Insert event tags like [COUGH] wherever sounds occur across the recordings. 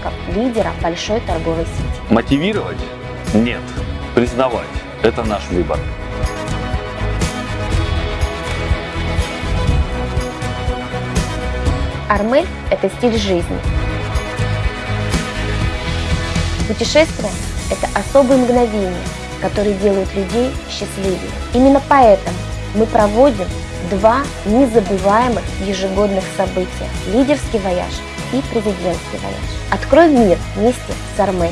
сотрудников лидера большой торговой сети. Мотивировать? Нет. Признавать. Это наш выбор. Армель – это стиль жизни. Путешествие – это особые мгновения, которые делают людей счастливее. Именно поэтому мы проводим два незабываемых ежегодных события – лидерский вояж и президентский вояж. Открой мир вместе с Армель.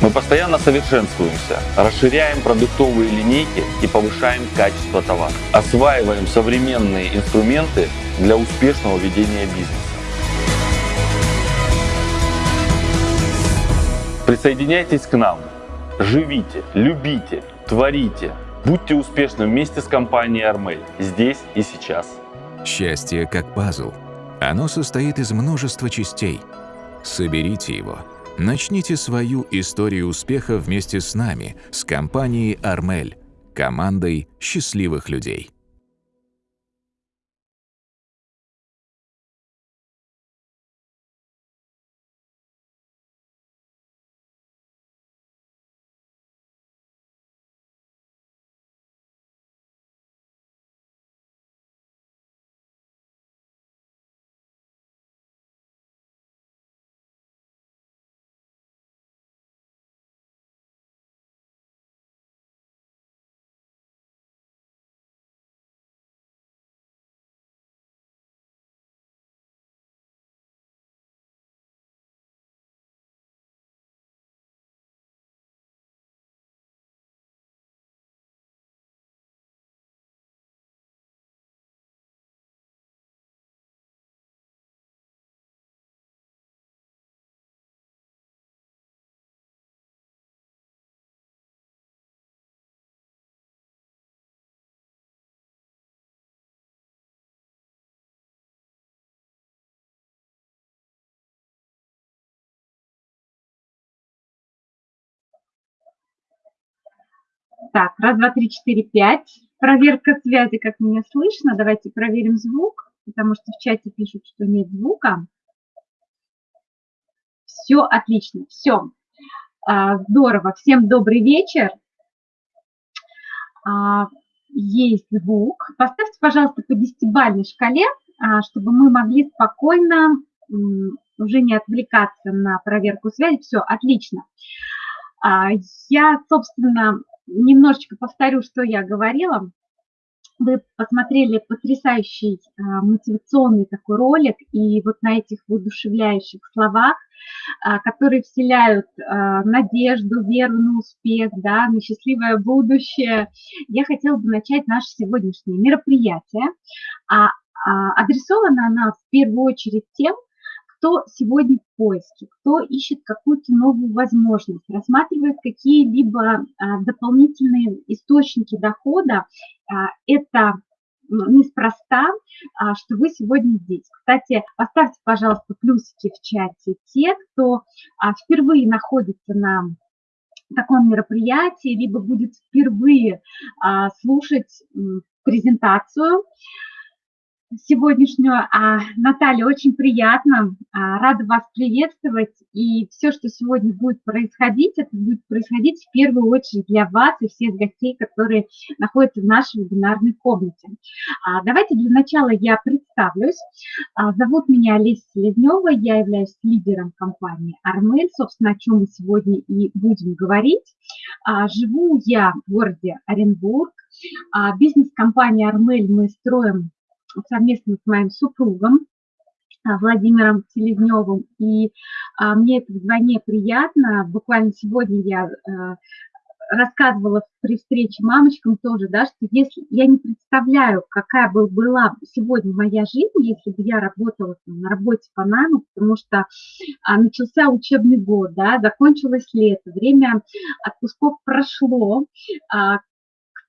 Мы постоянно совершенствуемся, расширяем продуктовые линейки и повышаем качество товара. Осваиваем современные инструменты для успешного ведения бизнеса. Присоединяйтесь к нам. Живите, любите, творите. Будьте успешны вместе с компанией Армель здесь и сейчас. Счастье как пазл. Оно состоит из множества частей. Соберите его – Начните свою историю успеха вместе с нами, с компанией «Армель», командой счастливых людей. Так, раз, два, три, четыре, пять. Проверка связи, как меня слышно. Давайте проверим звук, потому что в чате пишут, что нет звука. Все отлично, все. А, здорово. Всем добрый вечер. А, есть звук. Поставьте, пожалуйста, по десятибалльной шкале, а, чтобы мы могли спокойно уже не отвлекаться на проверку связи. Все, отлично. Я, собственно, немножечко повторю, что я говорила. Вы посмотрели потрясающий а, мотивационный такой ролик, и вот на этих воодушевляющих словах, а, которые вселяют а, надежду, веру на успех, да, на счастливое будущее, я хотела бы начать наше сегодняшнее мероприятие. А, а, адресована она в первую очередь тем, кто сегодня в поиске, кто ищет какую-то новую возможность, рассматривает какие-либо а, дополнительные источники дохода, а, это неспроста, а, что вы сегодня здесь. Кстати, поставьте, пожалуйста, плюсики в чате те, кто впервые находится на таком мероприятии, либо будет впервые слушать презентацию сегодняшнюю. А, Наталья, очень приятно, а, рада вас приветствовать. И все, что сегодня будет происходить, это будет происходить в первую очередь для вас и всех гостей, которые находятся в нашей вебинарной комнате. А, давайте для начала я представлюсь. А, зовут меня Олеся Селезнева, я являюсь лидером компании «Армель», собственно, о чем мы сегодня и будем говорить. Живу я в городе Оренбург. Бизнес-компания «Армель» мы строим совместно с моим супругом а, Владимиром Селезневым. И а, мне это вдвойне приятно. Буквально сегодня я а, рассказывала при встрече мамочкам тоже, да, что если я не представляю, какая бы была сегодня моя жизнь, если бы я работала там, на работе по найму, потому что а, начался учебный год, да, закончилось лето, время отпусков прошло, а,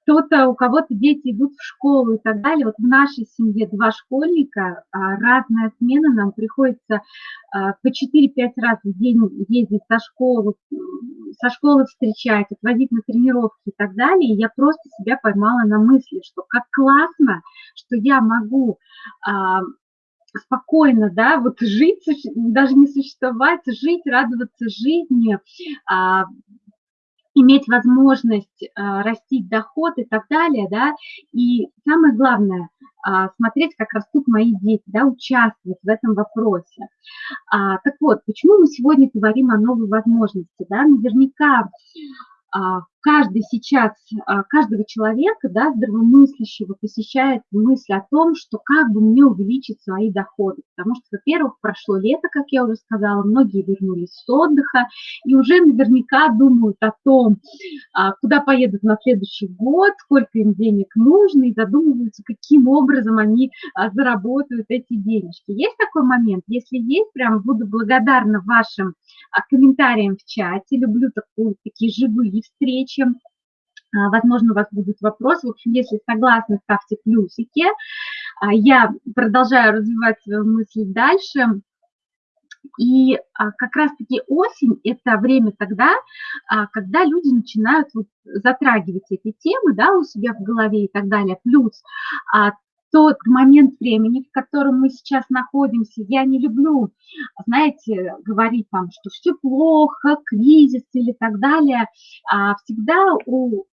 кто-то, у кого-то дети идут в школу и так далее. Вот в нашей семье два школьника, а, разная смена, нам приходится а, по 4-5 раз в день ездить со школы, со школы встречать, отвозить на тренировки и так далее. И я просто себя поймала на мысли, что как классно, что я могу а, спокойно, да, вот жить, даже не существовать, жить, радоваться жизни, иметь возможность а, растить доход и так далее, да, и самое главное, а, смотреть, как растут мои дети, да, участвовать в этом вопросе. А, так вот, почему мы сегодня говорим о новой возможности, да, наверняка а, каждый сейчас, а, каждого человека, да, здравомыслящего посещает мысль о том, что как бы мне увеличить свои доходы. Потому что, во-первых, прошло лето, как я уже сказала, многие вернулись с отдыха и уже наверняка думают о том, а, куда поедут на следующий год, сколько им денег нужно, и задумываются, каким образом они заработают эти денежки. Есть такой момент? Если есть, прям буду благодарна вашим комментариям в чате. Люблю такую, такие живые встречи. А, возможно, у вас будут вопросы. В общем, если согласны, ставьте плюсики. А, я продолжаю развивать свою мысль дальше. И а, как раз-таки осень – это время тогда, когда люди начинают затрагивать эти темы да, у себя в голове и так далее. Плюс тот момент времени, в котором мы сейчас находимся, я не люблю, знаете, говорить там, что все плохо, кризис или так далее. А всегда у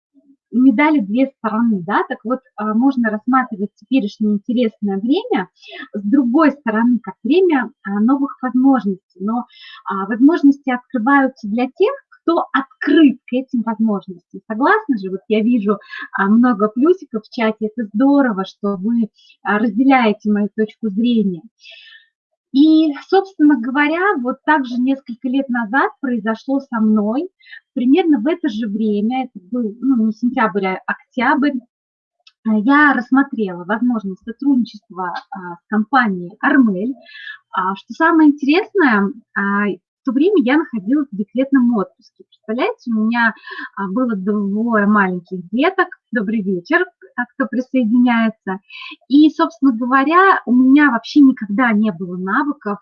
медали две стороны, да, так вот а, можно рассматривать теперешнее интересное время с другой стороны, как время а, новых возможностей, но возможности открываются для тех, кто открыт к этим возможностям. Согласны же? Вот я вижу а, много плюсиков в чате, это здорово, что вы а, разделяете мою точку зрения. И, собственно говоря, вот так же несколько лет назад произошло со мной, примерно в это же время, это был ну, не сентябрь, а октябрь, а, я рассмотрела возможность сотрудничества с компанией Армель. Что самое интересное, в то время я находилась в декретном отпуске. Представляете, у меня а, было двое маленьких деток. Добрый вечер, а, кто присоединяется. И, собственно говоря, у меня вообще никогда не было навыков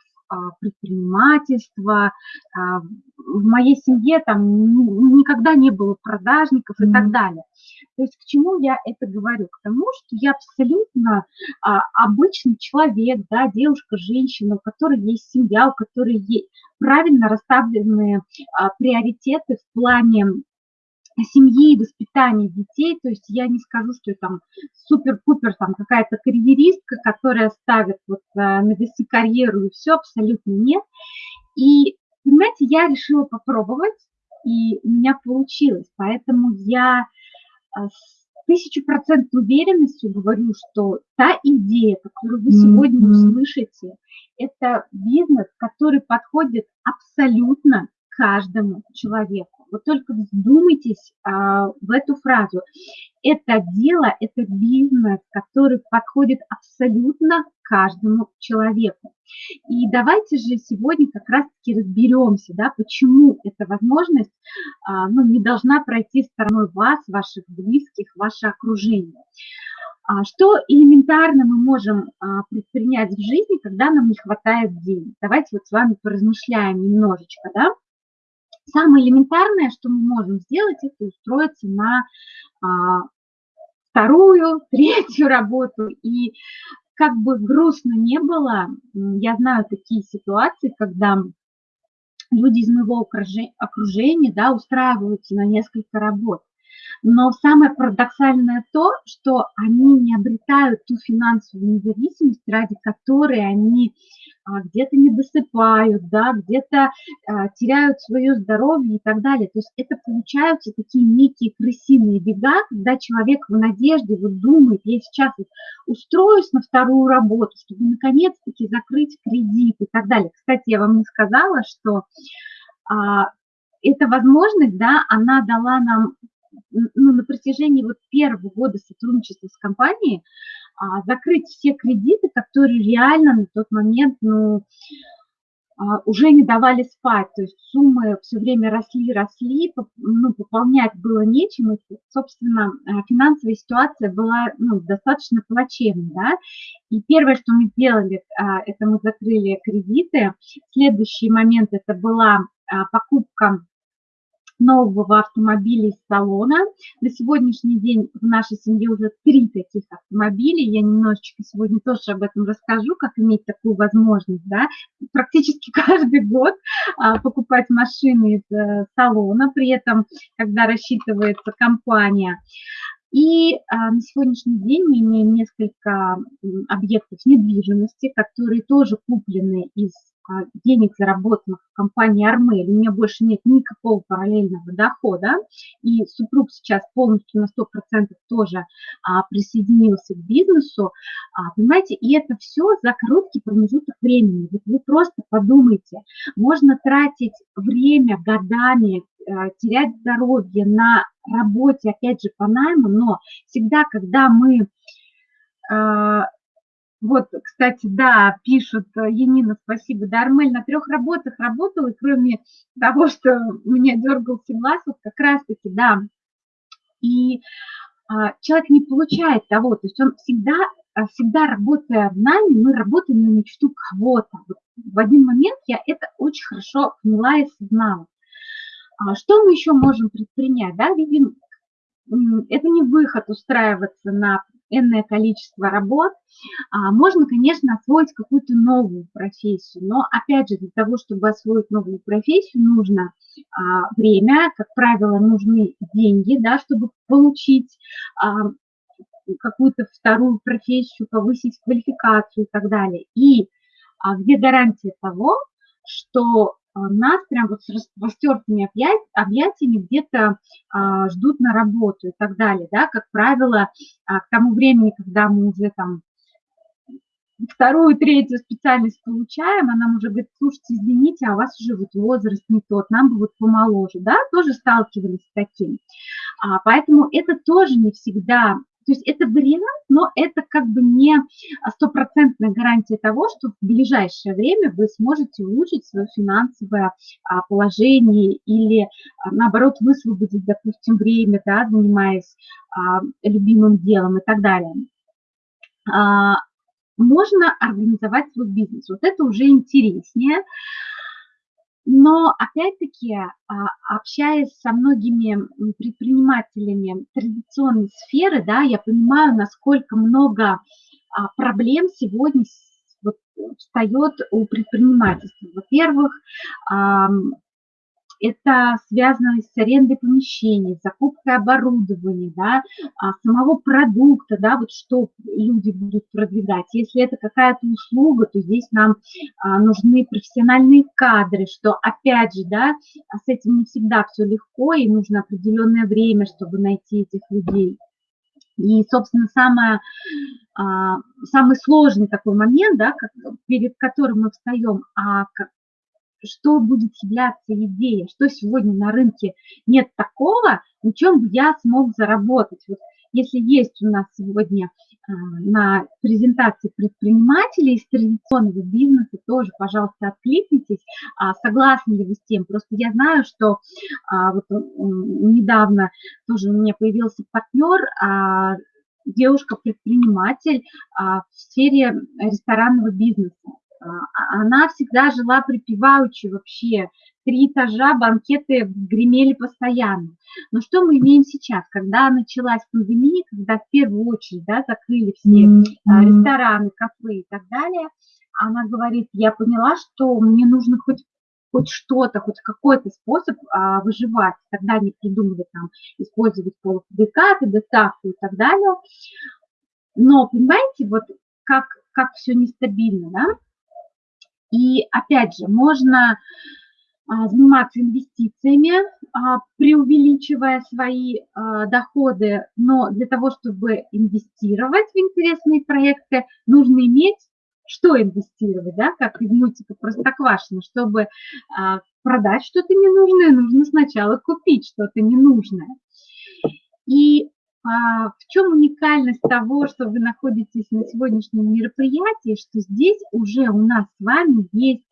предпринимательства. В моей семье там никогда не было продажников и так далее. То есть к чему я это говорю? К тому, что я абсолютно а, обычный человек, да, девушка, женщина, у которой есть семья, у которой есть правильно расставленные а, приоритеты в плане семьи и воспитания детей, то есть я не скажу, что я там супер-пупер там какая-то карьеристка, которая ставит вот а, на весы карьеру и все, абсолютно нет. И, понимаете, я решила попробовать, и у меня получилось, поэтому я а, с тысячу процентной уверенностью говорю, что та идея, которую вы сегодня услышите, это бизнес, который подходит абсолютно каждому человеку. Вот только вздумайтесь а, в эту фразу. Это дело, это бизнес, который подходит абсолютно каждому человеку. И давайте же сегодня как раз-таки разберемся, да, почему эта возможность а, ну, не должна пройти стороной вас, ваших близких, ваше окружение. А что элементарно мы можем а, предпринять в жизни, когда нам не хватает денег? Давайте вот с вами поразмышляем немножечко, да? Самое элементарное, что мы можем сделать, это устроиться на а, вторую, [LAUGHS] третью работу. И как бы грустно не было, я знаю такие ситуации, когда люди из моего окружения да, устраиваются на несколько работ. Но самое парадоксальное то, что они не обретают ту финансовую независимость, ради которой они а, где-то не досыпают, да, где-то а, теряют свое здоровье и так далее. То есть это получаются такие некие крысиные бега, когда человек в надежде вот думает, я сейчас вот устроюсь на вторую работу, чтобы наконец-таки закрыть кредит и так далее. Кстати, я вам не сказала, что а, эта возможность, да, она дала нам ну, на протяжении вот первого года сотрудничества с компанией а, закрыть все кредиты, которые реально на тот момент ну, а, уже не давали спать. То есть суммы все время росли, росли, ну, пополнять было нечем. И, собственно, а, финансовая ситуация была ну, достаточно плачевной. Да? И первое, что мы сделали, а, это мы закрыли кредиты. Следующий момент это была покупка нового автомобиля из салона. На сегодняшний день в нашей семье уже три таких автомобиля. Я немножечко сегодня тоже об этом расскажу, как иметь такую возможность. Да? Практически [LAUGHS] каждый год а, покупать машины из а, салона, при этом, когда рассчитывается компания. И а, на сегодняшний день мы имеем несколько объектов недвижимости, которые тоже куплены из денег, заработанных в компании Армель, у меня больше нет никакого параллельного дохода, и супруг сейчас полностью на 100% тоже а, присоединился к бизнесу, а, понимаете, и это все за короткий промежуток времени. Вот вы просто подумайте, можно тратить время годами, а, терять здоровье на работе, опять же, по найму, но всегда, когда мы а, вот, кстати, да, пишут, э, Енина, спасибо. Да, Армель на трех работах работала, кроме того, [LAUGHS] что у меня дергался глаз, вот как раз-таки, да. И а, человек не получает того, то есть он всегда, а, всегда работая в нами, мы работаем на мечту кого-то. Вот в один момент я это очень хорошо поняла и осознала. А что мы еще можем предпринять? Да, видим, это не выход устраиваться на энное количество работ, а, можно, конечно, освоить какую-то новую профессию, но, опять же, для того, чтобы освоить новую профессию, нужно а, время, как правило, нужны деньги, да, чтобы получить а, какую-то вторую профессию, повысить квалификацию и так далее. И где гарантия того, что нас прям вот с распростертыми объятиями где-то а, ждут на работу и так далее, да, как правило, а, к тому времени, когда мы уже там вторую, третью специальность получаем, а нам уже говорит, слушайте, извините, а у вас уже вот возраст не тот, нам бы вот помоложе, да, тоже сталкивались с таким. А, поэтому это тоже не всегда то есть это вариант, но это как бы не стопроцентная гарантия того, что в ближайшее время вы сможете улучшить свое финансовое а, положение или, а, наоборот, высвободить, допустим, время, да, занимаясь а, любимым делом и так далее. Можно организовать свой бизнес. Вот это уже интереснее. Но опять-таки, а, общаясь со многими предпринимателями традиционной сферы, да, я понимаю, насколько много а, проблем сегодня встает у предпринимательства. Во-первых, это связано с арендой помещений, закупкой оборудования, да, а, самого продукта, да, вот что люди будут продвигать. Если это какая-то услуга, то здесь нам а, нужны профессиональные кадры, что опять же, да, с этим не всегда все легко, и нужно определенное время, чтобы найти этих людей. И, собственно, самое, а, самый сложный такой момент, да, перед которым мы встаем, а что будет являться идеей, что сегодня на рынке нет такого, на чем бы я смог заработать. Вот если есть у нас сегодня а, на презентации предпринимателей из традиционного бизнеса, тоже, пожалуйста, откликнитесь, а, согласны ли вы с тем. Просто я знаю, что а, вот недавно тоже у меня появился партнер, девушка-предприниматель в сфере ресторанного бизнеса. А, она всегда жила припеваючи вообще. Три этажа, банкеты гремели постоянно. Но что мы имеем сейчас? Когда началась пандемия, когда в первую очередь да, закрыли все mm -hmm. рестораны, кафе и так далее, она говорит, я поняла, что мне нужно хоть хоть что-то, хоть какой-то способ а, выживать. Тогда они придумали там использовать полуфабрикаты, доставку и так далее. Но понимаете, вот как, как все нестабильно, да? И опять же, можно а, заниматься инвестициями, а, преувеличивая свои а, доходы, но для того, чтобы инвестировать в интересные проекты, нужно иметь что инвестировать, да, как из мультика Простоквашино, чтобы продать что-то ненужное, нужно сначала купить что-то ненужное. И в чем уникальность того, что вы находитесь на сегодняшнем мероприятии, что здесь уже у нас с вами есть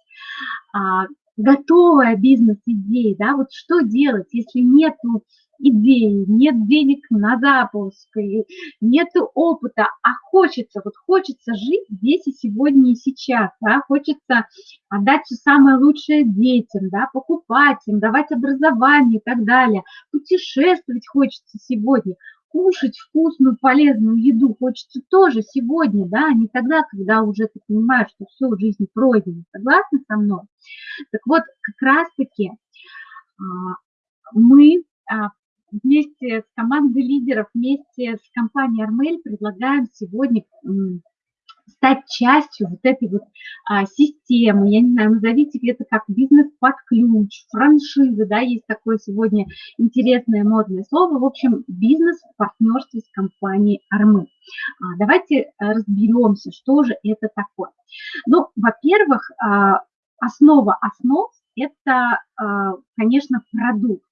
а, готовая бизнес-идея, да, вот что делать, если нету идеи, нет денег на запуск, нет опыта, а хочется, вот хочется жить здесь и сегодня и сейчас, да, хочется отдать все самое лучшее детям, да, покупать им, давать образование и так далее, путешествовать хочется сегодня, кушать вкусную, полезную еду хочется тоже сегодня, да, а не тогда, когда уже ты понимаешь, что все, в жизни пройдено. Согласны со мной? Так вот, как раз-таки а, мы а, вместе с командой лидеров, вместе с компанией Армель предлагаем сегодня стать частью вот этой вот а, системы, я не знаю, назовите это как бизнес под ключ, франшиза, да, есть такое сегодня интересное модное слово, в общем, бизнес в партнерстве с компанией Армы. А, давайте разберемся, что же это такое. Ну, во-первых, а, основа основ – это, а, конечно, продукт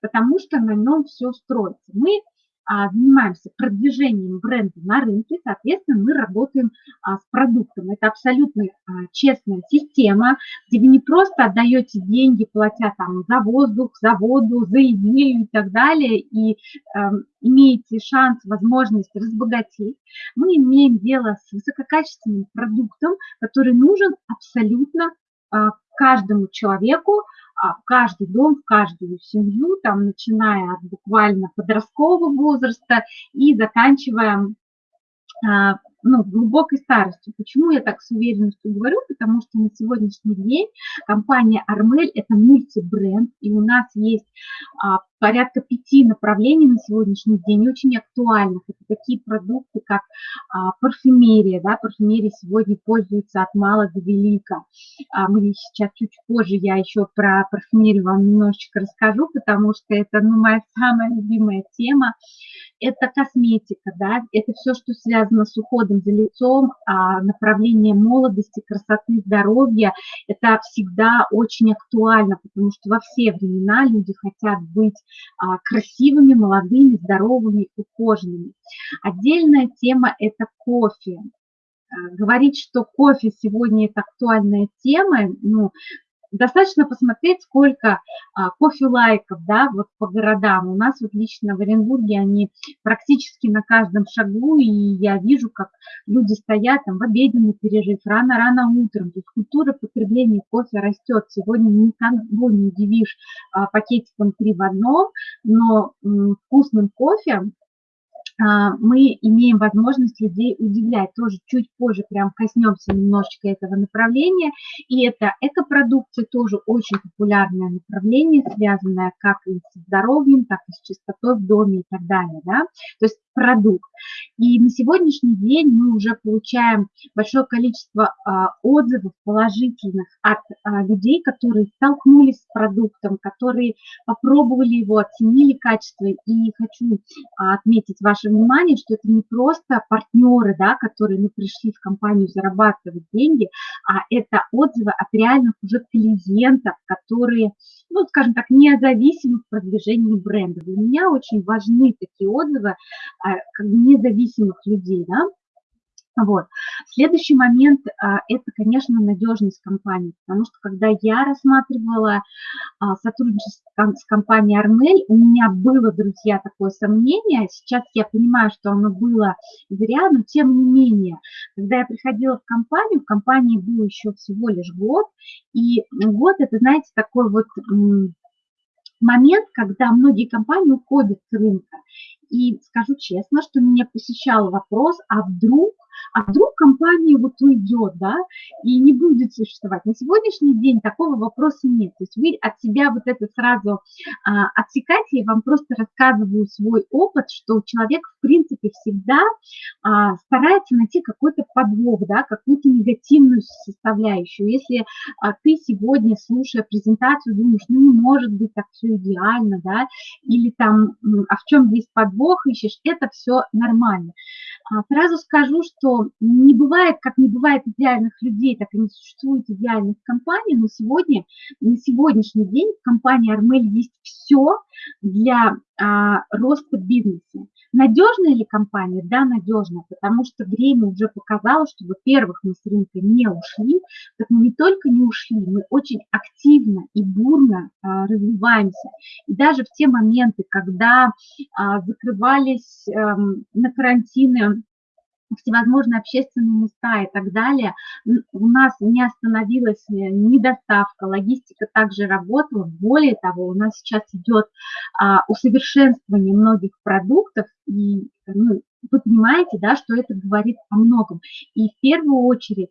потому что на нем все строится. Мы занимаемся продвижением бренда на рынке, соответственно, мы работаем а, с продуктом. Это абсолютно а, честная система, где вы не просто отдаете деньги, платя там за воздух, за воду, за идею и так далее, и э, имеете шанс, возможность разбогатеть. Мы имеем дело с высококачественным продуктом, который нужен абсолютно каждому человеку, а, в каждый дом, в каждую семью, там, начиная от буквально подросткового возраста и заканчивая ну, глубокой старостью. Почему я так с уверенностью говорю? Потому что на сегодняшний день компания Армель – это мультибренд, и у нас есть а, порядка пяти направлений на сегодняшний день, очень актуальных. Это такие продукты, как а, парфюмерия. Да? Парфюмерия сегодня пользуется от мала до велика. А, мы сейчас чуть позже, я еще про парфюмерию вам немножечко расскажу, потому что это ну, моя самая любимая тема это косметика, да, это все, что связано с уходом за лицом, а, направление молодости, красоты, здоровья, это всегда очень актуально, потому что во все времена люди хотят быть а, красивыми, молодыми, здоровыми, ухоженными. Отдельная тема – это кофе. А, говорить, что кофе сегодня это актуальная тема, ну, достаточно посмотреть, сколько а, кофе-лайков, да, вот по городам. У нас вот лично в Оренбурге они практически на каждом шагу, и я вижу, как люди стоят там в обеденный перерыв, рано-рано утром. То есть культура потребления кофе растет. Сегодня никого не удивишь а, пакетиком три в одном, но м, вкусным кофе мы имеем возможность людей удивлять. Тоже чуть позже прям коснемся немножечко этого направления. И это экопродукция тоже очень популярное направление, связанное как и с здоровьем, так и с чистотой в доме и так далее. Да? То есть продукт. И на сегодняшний день мы уже получаем большое количество а, отзывов положительных от а, людей, которые столкнулись с продуктом, которые попробовали его, оценили качество. И хочу а, отметить ваше внимание, что это не просто партнеры, да, которые мы пришли в компанию зарабатывать деньги, а это отзывы от реальных уже клиентов, которые, ну, скажем так, независимы в продвижении бренда. Для меня очень важны такие отзывы, а, независимых людей, да, вот. Следующий момент а, – это, конечно, надежность компании, потому что когда я рассматривала а, сотрудничество с компанией Армель, у меня было, друзья, такое сомнение. Сейчас я понимаю, что оно было зря, но тем не менее, когда я приходила в компанию, в компании был еще всего лишь год, и год – это, знаете, такой вот момент, когда многие компании уходят с рынка. И скажу честно, что меня посещал вопрос, а вдруг а вдруг компания вот уйдет, да, и не будет существовать. На сегодняшний день такого вопроса нет. То есть вы от себя вот это сразу а, отсекаете, я вам просто рассказываю свой опыт, что человек, в принципе, всегда а, старается найти какой-то подвох, да, какую-то негативную составляющую. Если а, ты сегодня, слушая презентацию, думаешь, ну не может быть так все идеально, да, или там, а в чем здесь подвох ищешь, это все нормально. А, сразу скажу, что не бывает, как не бывает идеальных людей, так и не существует идеальных компаний, но сегодня, на сегодняшний день в компании Армель есть все для а, роста бизнеса. Надежная ли компания? Да, надежная, потому что время уже показало, что, во-первых, мы с рынка не ушли, так мы не только не ушли, мы очень активно и бурно а, развиваемся. И даже в те моменты, когда а, закрывались а, на карантины всевозможные общественные места и так далее, у нас не остановилась э, ни доставка, логистика также работала. Более того, у нас сейчас идет а, усовершенствование многих продуктов, и ну, вы понимаете, да, что это говорит о многом. И в первую очередь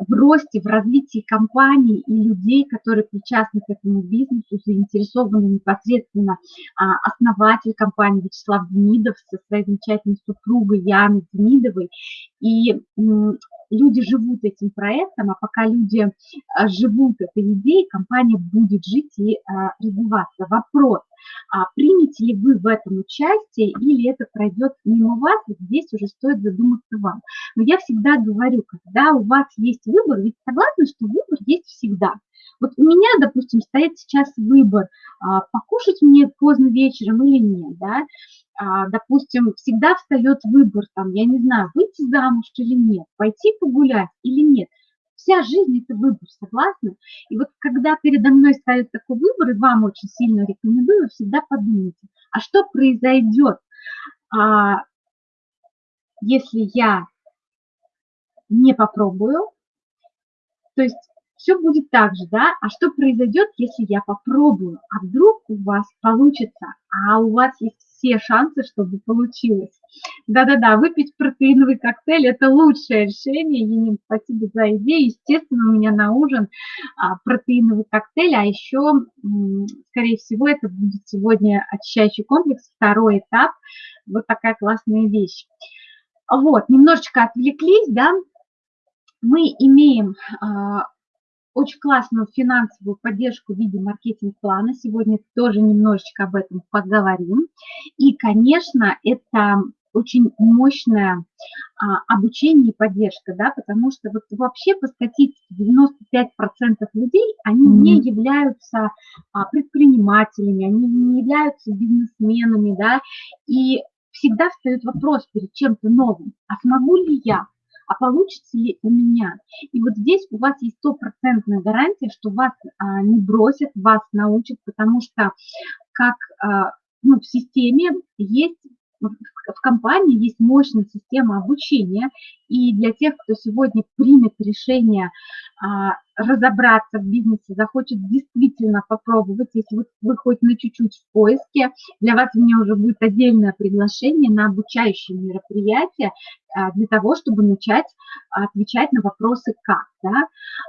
в росте, в развитии компаний и людей, которые причастны к этому бизнесу, заинтересованы непосредственно а, основатель компании Вячеслав Демидов со своей замечательной супругой Яной Демидовой. И люди живут этим проектом, а пока люди а, живут этой идеей, компания будет жить и а, развиваться. Вопрос, а примете ли вы в этом участие или это пройдет мимо вас, здесь уже стоит задуматься вам. Но я всегда говорю, когда у вас есть выбор, ведь согласны, что выбор есть всегда. Вот у меня, допустим, стоит сейчас выбор, покушать мне поздно вечером или нет, да, а, допустим, всегда встает выбор, там, я не знаю, выйти замуж или нет, пойти погулять или нет. Вся жизнь – это выбор, согласны? И вот когда передо мной стоит такой выбор, и вам очень сильно рекомендую, всегда подумайте, а что произойдет, а, если я не попробую? То есть все будет так же, да? А что произойдет, если я попробую? А вдруг у вас получится, а у вас есть все шансы, чтобы получилось. Да-да-да, выпить протеиновый коктейль – это лучшее решение. Енин, спасибо за идею. Естественно, у меня на ужин а, протеиновый коктейль, а еще, скорее всего, это будет сегодня очищающий комплекс, второй этап. Вот такая классная вещь. Вот, немножечко отвлеклись, да, мы имеем а, очень классную финансовую поддержку в виде маркетинг-плана. Сегодня тоже немножечко об этом поговорим. И, конечно, это очень мощное а, обучение и поддержка, да, потому что вот вообще по статистике 95% людей, они mm-hmm. не являются а, предпринимателями, они не являются бизнесменами, да, и всегда встает вопрос перед чем-то новым, а смогу ли я, а получится ли у меня. И вот здесь у вас есть стопроцентная гарантия, что вас а, не бросят, вас научат, потому что как а, ну, в системе есть в компании есть мощная система обучения, и для тех, кто сегодня примет решение а, разобраться в бизнесе, захочет действительно попробовать, если вы, вы хоть на чуть-чуть в поиске, для вас у меня уже будет отдельное приглашение на обучающее мероприятие а, для того, чтобы начать отвечать на вопросы «как?». Да?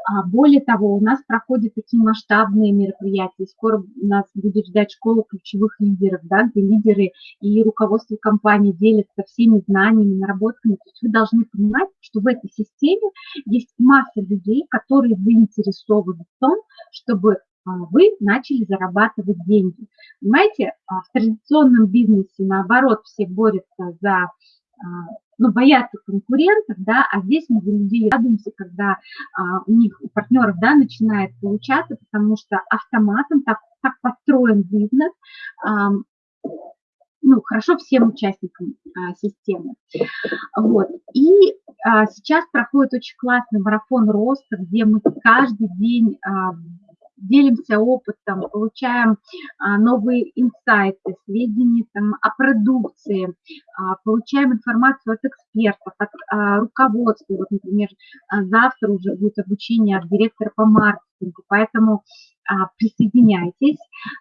А, более того, у нас проходят такие масштабные мероприятия, скоро нас будет ждать школа ключевых лидеров, да, где лидеры и руководство компании делятся всеми знаниями, наработками. То есть вы должны понимать, что в этой системе есть масса людей, которые заинтересованы в том, чтобы а, вы начали зарабатывать деньги. Понимаете, а, в традиционном бизнесе, наоборот, все борются за, а, ну, боятся конкурентов, да, а здесь мы за людей радуемся, когда у них, у партнеров, да, начинает получаться, потому что автоматом так, так построен бизнес, ну, хорошо всем участникам а, системы. Вот. И а, сейчас проходит очень классный марафон роста, где мы каждый день а, делимся опытом, получаем а, новые инсайты, сведения там, о продукции, а, получаем информацию от экспертов, от а, руководства. Вот, например, завтра уже будет обучение от директора по маркетингу, поэтому присоединяйтесь,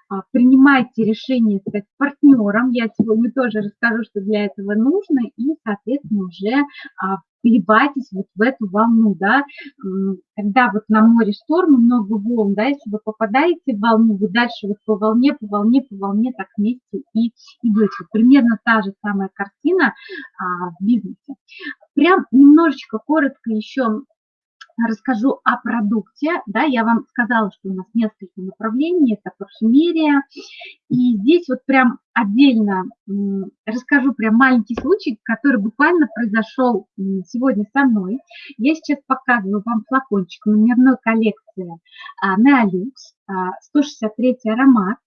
а, принимайте решение стать партнером. Я сегодня тоже расскажу, что для этого нужно, и, соответственно, уже а, вливайтесь вот в эту волну, да, когда вот на море шторм, много волн, да, если вы попадаете в волну, вы дальше вот по волне, по волне, по волне так вместе и идете. Примерно та же самая картина а, в бизнесе. Прям немножечко коротко еще расскажу о продукте. Да, я вам сказала, что у нас несколько направлений, это парфюмерия. И здесь вот прям отдельно расскажу прям маленький случай, который буквально произошел сегодня со мной. Я сейчас показываю вам флакончик номерной коллекции Neolux, 163 аромат.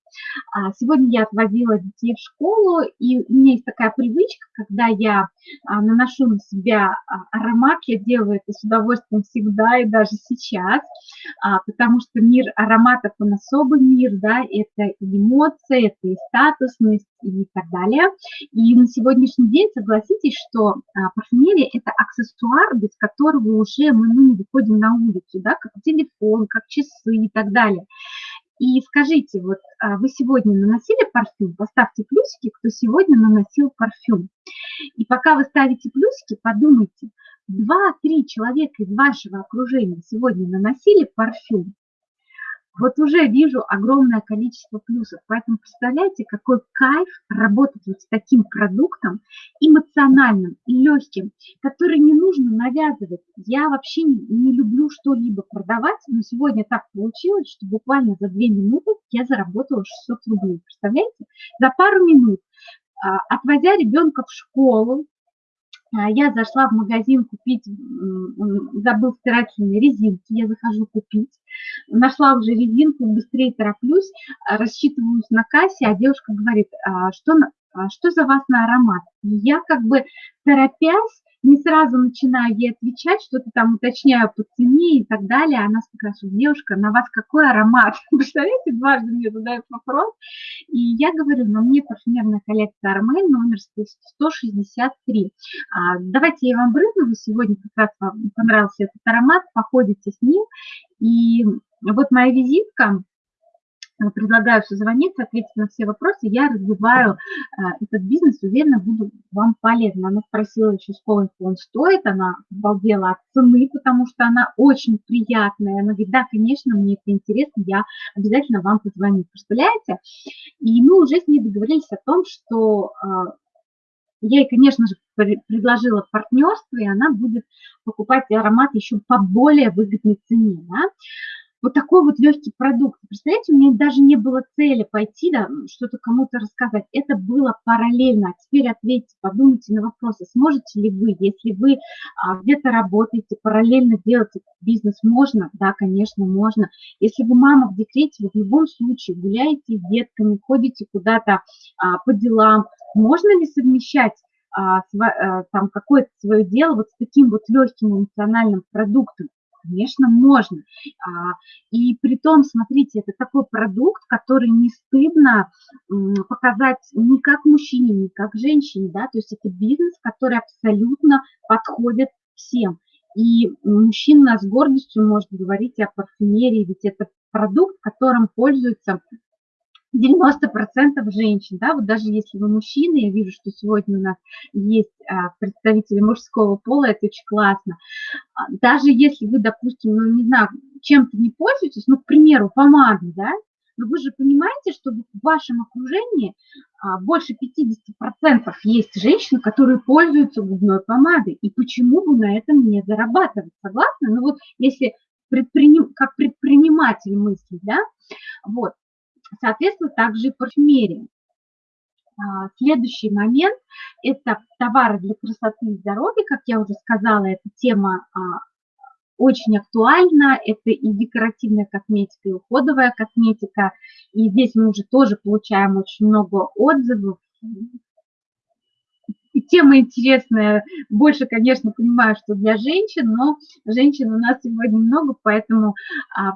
А, сегодня я отвозила детей в школу, и у меня есть такая привычка, когда я а, наношу на себя а, аромат, я делаю это с удовольствием всегда и даже сейчас, потому что мир ароматов, он особый мир, да, это и эмоции, это и статусность, и так далее. И на сегодняшний день согласитесь, что парфюмерия – это аксессуар, без которого уже мы ну, не выходим на улицу, да, как телефон, как часы и так далее. И скажите, вот а, вы сегодня наносили парфюм? Поставьте плюсики, кто сегодня наносил парфюм. И пока вы ставите плюсики, подумайте, два-три человека из вашего окружения сегодня наносили парфюм? Вот уже вижу огромное количество плюсов. Поэтому представляете, какой кайф работать вот с таким продуктом эмоциональным легким, который не нужно навязывать. Я вообще не люблю что-либо продавать, но сегодня так получилось, что буквально за две минуты я заработала 600 рублей. Представляете? За пару минут а, отводя ребенка в школу, я зашла в магазин купить, забыл стирательные резинки, я захожу купить, нашла уже резинку, быстрее тороплюсь, а, рассчитываюсь на кассе, а девушка говорит, что, что за вас на аромат? я как бы торопясь, не сразу начинаю ей отвечать, что-то там уточняю по цене и так далее. Она спрашивает, девушка, на вас какой аромат? [LAUGHS] Представляете, дважды мне задают вопрос. И я говорю, на мне парфюмерная коллекция Армель номер 163. А, давайте я вам брызну, вы сегодня как раз вам понравился этот аромат, походите с ним. И вот моя визитка, предлагаю созвониться, ответить на все вопросы. Я развиваю э, этот бизнес, уверена, буду вам полезна. Она спросила еще, сколько он стоит, она обалдела от цены, потому что она очень приятная. Она говорит, да, конечно, мне это интересно, я обязательно вам позвоню. Представляете? И мы уже с ней договорились о том, что э, я ей, конечно же, предложила партнерство, и она будет покупать аромат еще по более выгодной цене. Да? Вот такой вот легкий продукт. Представляете, у меня даже не было цели пойти, да, что-то кому-то рассказать. Это было параллельно. А теперь ответьте, подумайте на вопросы, сможете ли вы, если вы а, где-то работаете, параллельно делать бизнес, можно? Да, конечно, можно. Если вы мама в декрете, вы в любом случае гуляете с детками, ходите куда-то а, по делам, можно ли совмещать а, а, там какое-то свое дело вот с таким вот легким эмоциональным продуктом? Конечно, можно. А, и при том, смотрите, это такой продукт, который не стыдно показать ни как мужчине, ни как женщине, да, то есть это бизнес, который абсолютно подходит всем. И мужчина с гордостью может говорить о парфюмерии, ведь это продукт, которым пользуются 90% женщин, да, вот даже если вы мужчина, я вижу, что сегодня у нас есть а, представители мужского пола, это очень классно. А, даже если вы, допустим, ну, не знаю, чем-то не пользуетесь, ну, к примеру, помадой, да, но вы же понимаете, что в вашем окружении а, больше 50% есть женщины, которые пользуются губной помадой, и почему бы на этом не зарабатывать, согласны? Ну вот если предприним, как предприниматель мысли, да, вот, соответственно, также и парфюмерия. А, следующий момент – это товары для красоты и здоровья. Как я уже сказала, эта тема а, очень актуальна. Это и декоративная косметика, и уходовая косметика. И здесь мы уже тоже получаем очень много отзывов. И тема интересная. Больше, конечно, понимаю, что для женщин, но женщин у нас сегодня много, поэтому а,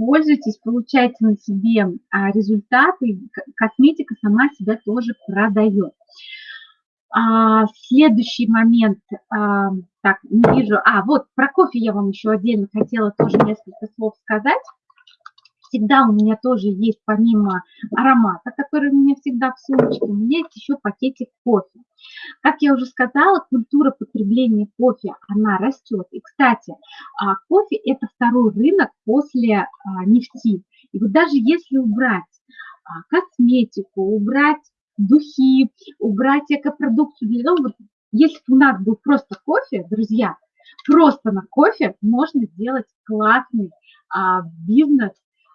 пользуйтесь, получайте на себе а, результаты, косметика сама себя тоже продает. А, следующий момент, а, так, не вижу, а, вот про кофе я вам еще отдельно хотела тоже несколько слов сказать всегда у меня тоже есть помимо аромата, который у меня всегда в сумочке, у меня есть еще пакетик кофе. Как я уже сказала, культура потребления кофе, она растет. И, кстати, а, кофе – это второй рынок после а, нефти. И вот даже если убрать а, косметику, убрать духи, убрать экопродукцию для дома, вот если бы у нас был просто кофе, друзья, просто на кофе можно сделать классный а, бизнес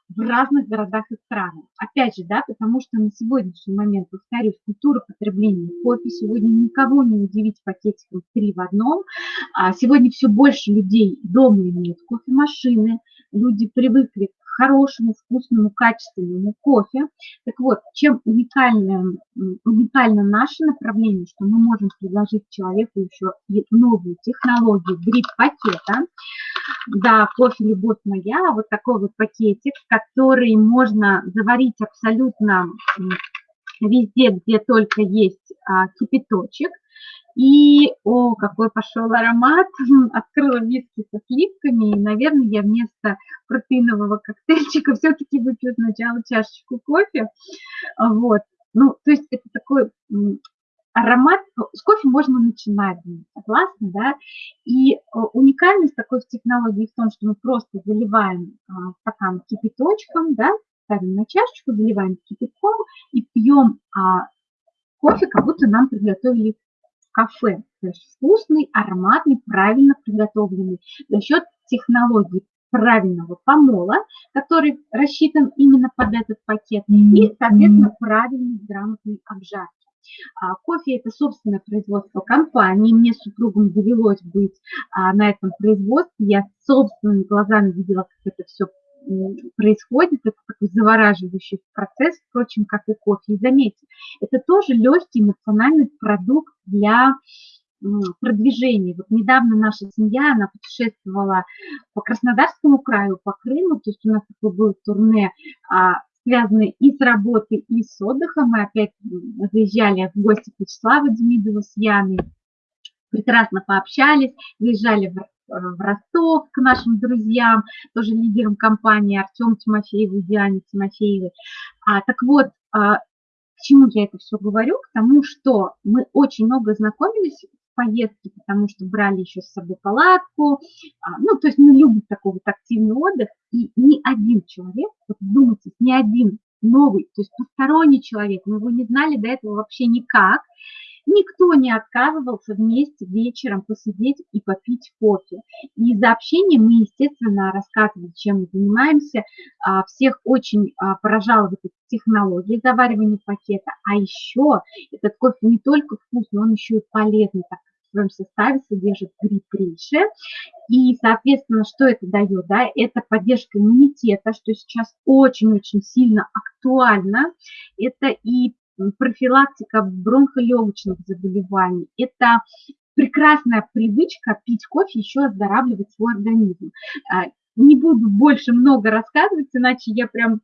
в разных городах и странах. Опять же, да, потому что на сегодняшний момент, повторюсь, культура потребления кофе сегодня никого не удивить пакетиком три в одном. А сегодня все больше людей дома имеют кофемашины, люди привыкли к хорошему, вкусному, качественному кофе. Так вот, чем уникальное, уникально наше направление, что мы можем предложить человеку еще и новую технологию дрip-пакета. Да, кофе «Любовь моя», вот такой вот пакетик, который можно заварить абсолютно везде, где только есть а, кипяточек. И, о, какой пошел аромат, [LAUGHS] открыла виски со сливками, и, наверное, я вместо протеинового коктейльчика [LAUGHS] все-таки выпью сначала чашечку кофе, вот. Ну, то есть это такой аромат, с кофе можно начинать, согласна, да, и уникальность такой технологии в том, что мы просто заливаем а, стакан кипяточком, да, ставим на чашечку, заливаем кипятком и пьем а, кофе, как будто нам приготовили кафе. То есть вкусный, ароматный, правильно приготовленный за счет технологии правильного помола, который рассчитан именно под этот пакет, и, соответственно, правильной, грамотной обжарки. А, кофе – это собственное производство компании. Мне с супругом довелось быть а, на этом производстве. Я собственными глазами видела, как это все происходит, это такой завораживающий процесс, впрочем, как и кофе. И заметьте, это тоже легкий эмоциональный продукт для продвижения. Вот недавно наша семья, она путешествовала по Краснодарскому краю, по Крыму, то есть у нас такое было турне, а, связанное и с работой, и с отдыхом. Мы опять заезжали в гости к Вячеславу Демидову с Яной, прекрасно пообщались, заезжали в в Ростов к нашим друзьям, тоже лидерам компании Артем Тимофеев и Диане Тимофеевой. А, так вот, а, к чему я это все говорю? К тому, что мы очень много знакомились в поездке, потому что брали еще с собой палатку. А, ну, то есть мы любим такой вот активный отдых. И ни один человек, вот думайте, ни один новый, то есть посторонний человек, мы его не знали до этого вообще никак, Никто не отказывался вместе вечером посидеть и попить кофе. И за общение мы, естественно, рассказывали, чем мы занимаемся. А, всех очень а, поражала вот эта технология заваривания пакета. А еще этот кофе не только вкусный, он еще и полезный, так в своем составе содержит грипрейши. И, соответственно, что это дает? Да? Это поддержка иммунитета, что сейчас очень-очень сильно актуально. Это и профилактика бронхолегочных заболеваний. Это прекрасная привычка пить кофе, еще оздоравливать свой организм. А, не буду больше много рассказывать, иначе я прям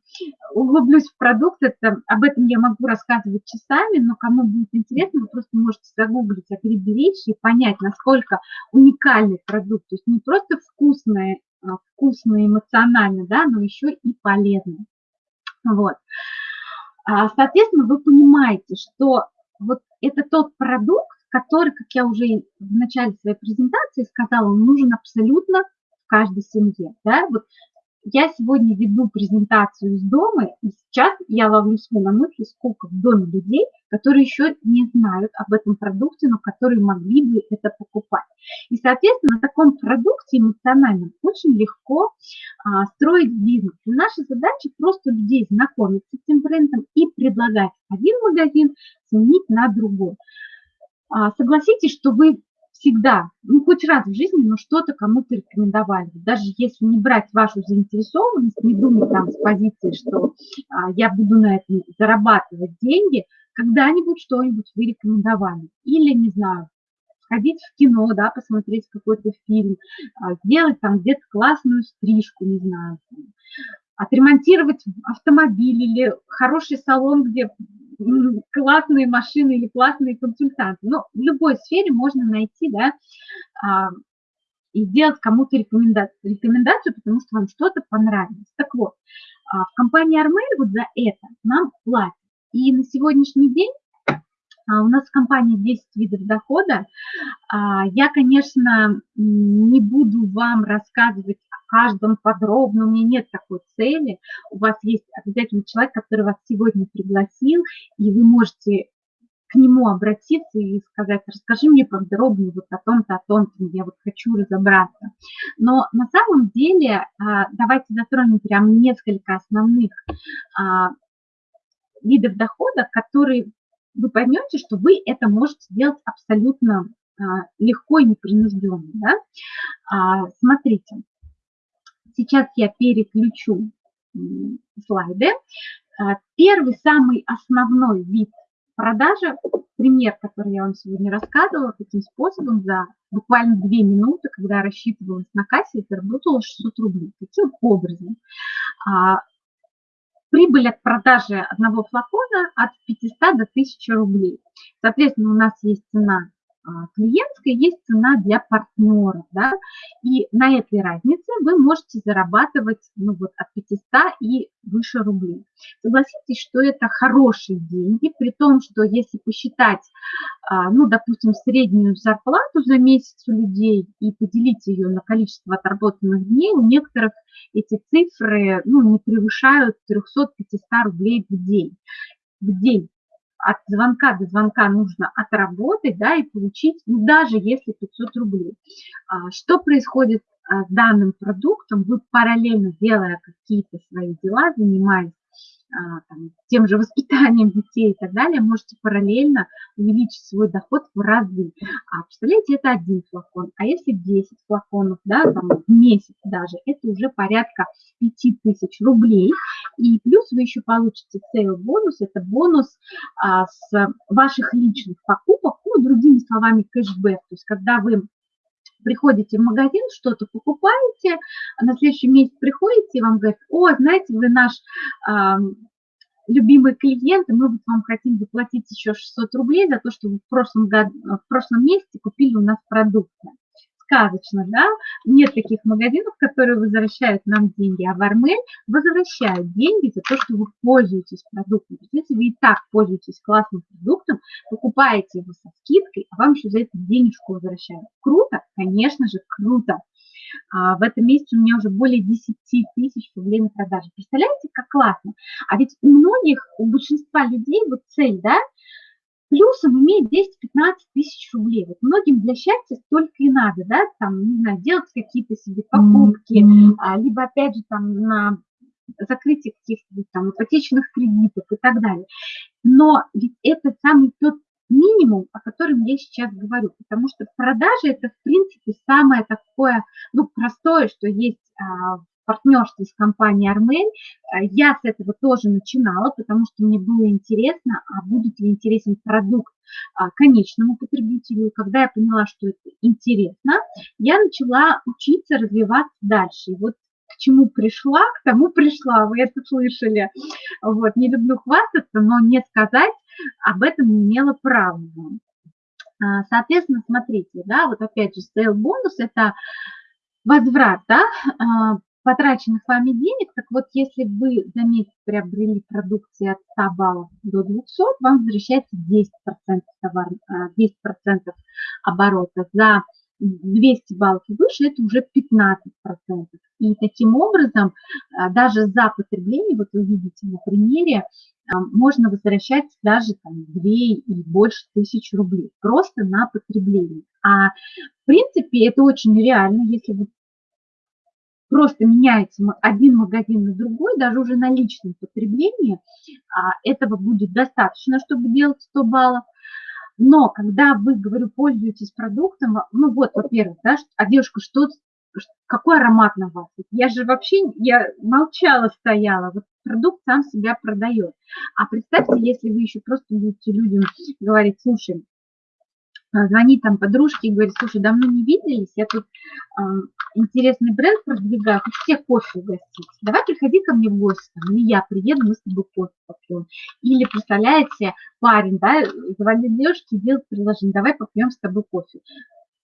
углублюсь в продукт. Это, об этом я могу рассказывать часами, но кому будет интересно, вы просто можете загуглить «Акриберечь» и понять, насколько уникальный продукт. То есть не просто вкусный, а, вкусный эмоционально, да, но еще и полезный. Вот. А, соответственно, вы понимаете, что вот это тот продукт, который, как я уже в начале своей презентации сказала, нужен абсолютно в каждой семье. Да? Вот я сегодня веду презентацию из дома, и сейчас я ловлю себя на мысли, сколько в доме людей, которые еще не знают об этом продукте, но которые могли бы это покупать. И, соответственно, на таком продукте эмоциональном очень легко а, строить бизнес. И наша задача просто людей знакомиться с этим брендом и предлагать один магазин сменить на другой. А, согласитесь, что вы всегда, ну хоть раз в жизни, но что-то кому-то рекомендовали. Даже если не брать вашу заинтересованность, не думать там с позиции, что а, я буду на этом зарабатывать деньги, когда-нибудь что-нибудь вы рекомендовали. Или, не знаю, сходить в кино, да, посмотреть какой-то фильм, а, сделать там где-то классную стрижку, не знаю, отремонтировать автомобиль или хороший салон, где классные машины или классные консультанты. Но в любой сфере можно найти, да, а, и сделать кому-то рекомендацию, рекомендацию, потому что вам что-то понравилось. Так вот, а, в компании Армель вот за это нам платят. И на сегодняшний день у нас в компании 10 видов дохода. Я, конечно, не буду вам рассказывать каждом подробно, у меня нет такой цели. У вас есть обязательно человек, который вас сегодня пригласил, и вы можете к нему обратиться и сказать, расскажи мне подробнее вот о том-то, о том-то, я вот хочу разобраться. Но на самом деле а, давайте затронем прям несколько основных а, видов дохода, которые вы поймете, что вы это можете сделать абсолютно а, легко и непринужденно. Да? Смотрите, сейчас я переключу слайды. А, первый, самый основной вид продажи, пример, который я вам сегодня рассказывала, таким способом за буквально две минуты, когда я рассчитывалась на кассе, и заработала 600 рублей. Таким образом, а, прибыль от продажи одного флакона от 500 до 1000 рублей. Соответственно, у нас есть цена клиентской есть цена для партнеров, да, и на этой разнице вы можете зарабатывать ну, вот, от 500 и выше рублей. Согласитесь, что это хорошие деньги, при том, что если посчитать, а, ну, допустим, среднюю зарплату за месяц у людей и поделить ее на количество отработанных дней, у некоторых эти цифры ну, не превышают 300-500 рублей в день. В день от звонка до звонка нужно отработать, да, и получить, ну, даже если 500 рублей. А, что происходит а, с данным продуктом? Вы параллельно делая какие-то свои дела, занимаясь там, тем же воспитанием детей и так далее, можете параллельно увеличить свой доход в разы. А представляете, это один флакон. А если 10 флаконов, да, там, в месяц даже, это уже порядка 5000 рублей. И плюс вы еще получите sale бонус, это бонус а, с ваших личных покупок, ну, другими словами, кэшбэк. То есть когда вы приходите в магазин, что-то покупаете, а на следующий месяц приходите и вам говорят, о, знаете, вы наш э, любимый клиент, и мы вот вам хотим заплатить еще 600 рублей за то, что вы в прошлом, году, в прошлом месяце купили у нас продукты сказочно, да, нет таких магазинов, которые возвращают нам деньги, а в Армель возвращают деньги за то, что вы пользуетесь продуктом. То есть, если вы и так пользуетесь классным продуктом, покупаете его со скидкой, а вам еще за это денежку возвращают. Круто? Конечно же, круто. А в этом месяце у меня уже более 10 тысяч рублей на продаже. Представляете, как классно? А ведь у многих, у большинства людей вот цель, да, плюсом иметь 10-15 тысяч рублей. Вот многим для счастья столько и надо, да, там, не знаю, делать какие-то себе покупки, mm-hmm. либо, опять же, там, на закрытие каких-то там ипотечных кредитов и так далее. Но ведь это самый тот минимум, о котором я сейчас говорю, потому что продажи это, в принципе, самое такое, ну, простое, что есть а, партнерстве с компанией Армель. Э, я с этого тоже начинала, потому что мне было интересно, а будет ли интересен продукт а, конечному потребителю. Когда я поняла, что это интересно, я начала учиться развиваться дальше. И вот к чему пришла, к тому пришла, вы это слышали. Вот, не люблю хвастаться, но не сказать об этом не имела права. А, соответственно, смотрите, да, вот опять же, sale бонус – это возврат, да, а, потраченных вами денег, так вот, если вы за месяц приобрели продукции от 100 баллов до 200, вам возвращается 10%, товар, 10 оборота. За 200 баллов и выше это уже 15%. И таким образом, а, даже за потребление, вот вы видите на примере, а, можно возвращать даже там 2 и больше тысяч рублей просто на потребление. А в принципе это очень реально, если вы просто меняете один магазин на другой, даже уже на личном потреблении, а, этого будет достаточно, чтобы делать 100 баллов. Но когда вы, говорю, пользуетесь продуктом, ну вот, во-первых, да, а девушка, что, какой аромат на вас? Я же вообще, я молчала, стояла, вот продукт сам себя продает. А представьте, если вы еще просто будете людям говорить, слушай, а, звонит там подружке и говорит, слушай, давно не виделись, я тут э, интересный бренд продвигаю, хочу все кофе угостить. Давай приходи ко мне в гости, там, или я приеду, мы с тобой кофе попьем. Или, представляете, парень, да, звонит девушке и делает предложение, давай попьем с тобой кофе.